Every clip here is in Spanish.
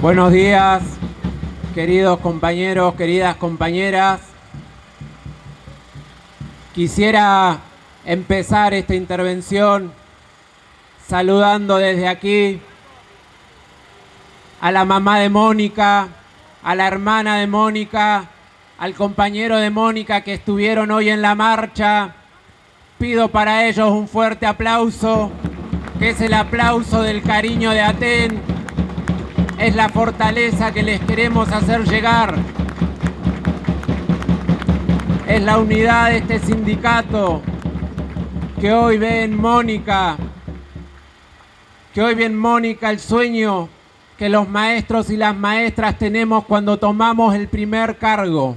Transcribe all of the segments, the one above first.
Buenos días, queridos compañeros, queridas compañeras. Quisiera empezar esta intervención saludando desde aquí a la mamá de Mónica, a la hermana de Mónica, al compañero de Mónica que estuvieron hoy en la marcha. Pido para ellos un fuerte aplauso, que es el aplauso del cariño de Aten, es la fortaleza que les queremos hacer llegar. Es la unidad de este sindicato que hoy ve en Mónica, que hoy ve en Mónica el sueño que los maestros y las maestras tenemos cuando tomamos el primer cargo.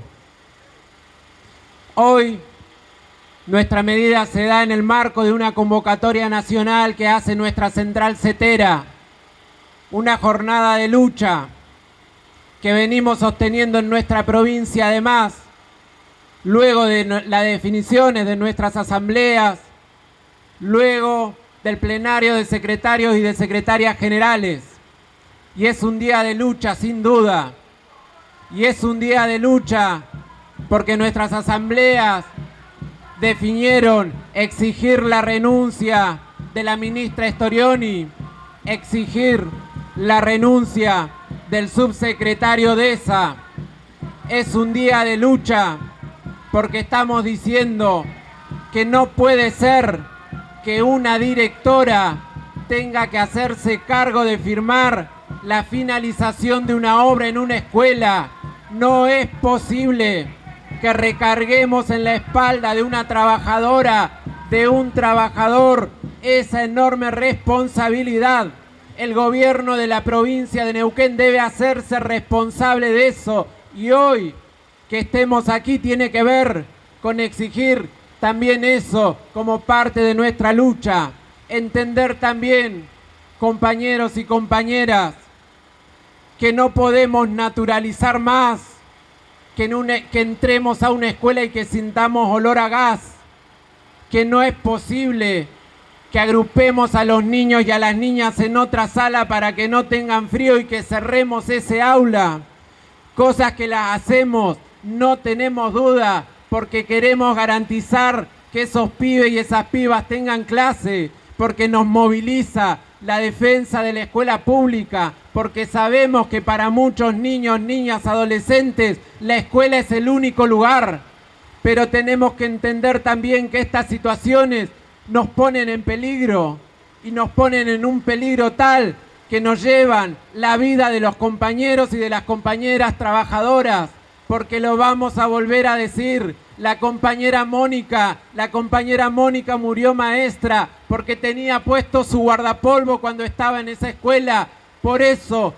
Hoy nuestra medida se da en el marco de una convocatoria nacional que hace nuestra central CETERA, una jornada de lucha que venimos sosteniendo en nuestra provincia además, luego de las definiciones de nuestras asambleas, luego del plenario de secretarios y de secretarias generales. Y es un día de lucha, sin duda. Y es un día de lucha porque nuestras asambleas definieron exigir la renuncia de la ministra Storioni, exigir la renuncia del subsecretario de esa. Es un día de lucha porque estamos diciendo que no puede ser que una directora tenga que hacerse cargo de firmar la finalización de una obra en una escuela. No es posible que recarguemos en la espalda de una trabajadora, de un trabajador, esa enorme responsabilidad el gobierno de la provincia de Neuquén debe hacerse responsable de eso. Y hoy que estemos aquí tiene que ver con exigir también eso como parte de nuestra lucha. Entender también, compañeros y compañeras, que no podemos naturalizar más que, que entremos a una escuela y que sintamos olor a gas, que no es posible que agrupemos a los niños y a las niñas en otra sala para que no tengan frío y que cerremos ese aula. Cosas que las hacemos, no tenemos duda, porque queremos garantizar que esos pibes y esas pibas tengan clase, porque nos moviliza la defensa de la escuela pública, porque sabemos que para muchos niños, niñas, adolescentes, la escuela es el único lugar. Pero tenemos que entender también que estas situaciones nos ponen en peligro y nos ponen en un peligro tal que nos llevan la vida de los compañeros y de las compañeras trabajadoras, porque lo vamos a volver a decir. La compañera Mónica, la compañera Mónica murió maestra porque tenía puesto su guardapolvo cuando estaba en esa escuela. Por eso,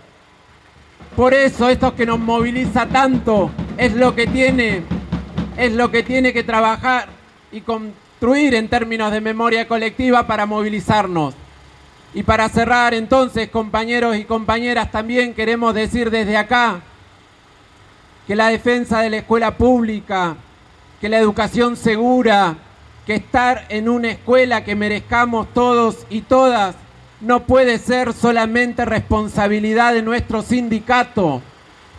por eso esto que nos moviliza tanto es lo que tiene, es lo que tiene que trabajar y con en términos de memoria colectiva para movilizarnos. Y para cerrar entonces, compañeros y compañeras, también queremos decir desde acá que la defensa de la escuela pública, que la educación segura, que estar en una escuela que merezcamos todos y todas, no puede ser solamente responsabilidad de nuestro sindicato,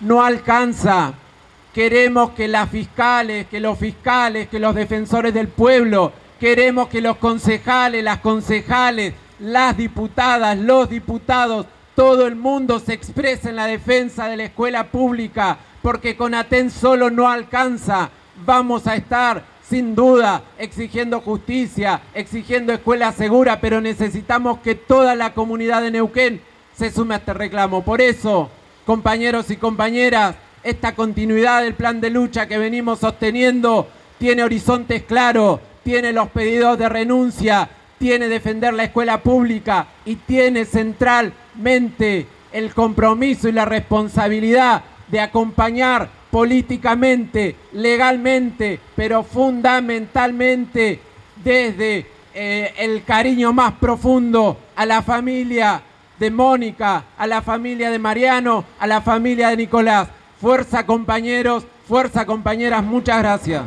no alcanza Queremos que las fiscales, que los fiscales, que los defensores del pueblo, queremos que los concejales, las concejales, las diputadas, los diputados, todo el mundo se exprese en la defensa de la escuela pública, porque con ATEN solo no alcanza. Vamos a estar sin duda exigiendo justicia, exigiendo escuela segura, pero necesitamos que toda la comunidad de Neuquén se sume a este reclamo. Por eso, compañeros y compañeras, esta continuidad del plan de lucha que venimos sosteniendo tiene horizontes claros, tiene los pedidos de renuncia, tiene defender la escuela pública y tiene centralmente el compromiso y la responsabilidad de acompañar políticamente, legalmente, pero fundamentalmente desde eh, el cariño más profundo a la familia de Mónica, a la familia de Mariano, a la familia de Nicolás. Fuerza compañeros, fuerza compañeras, muchas gracias.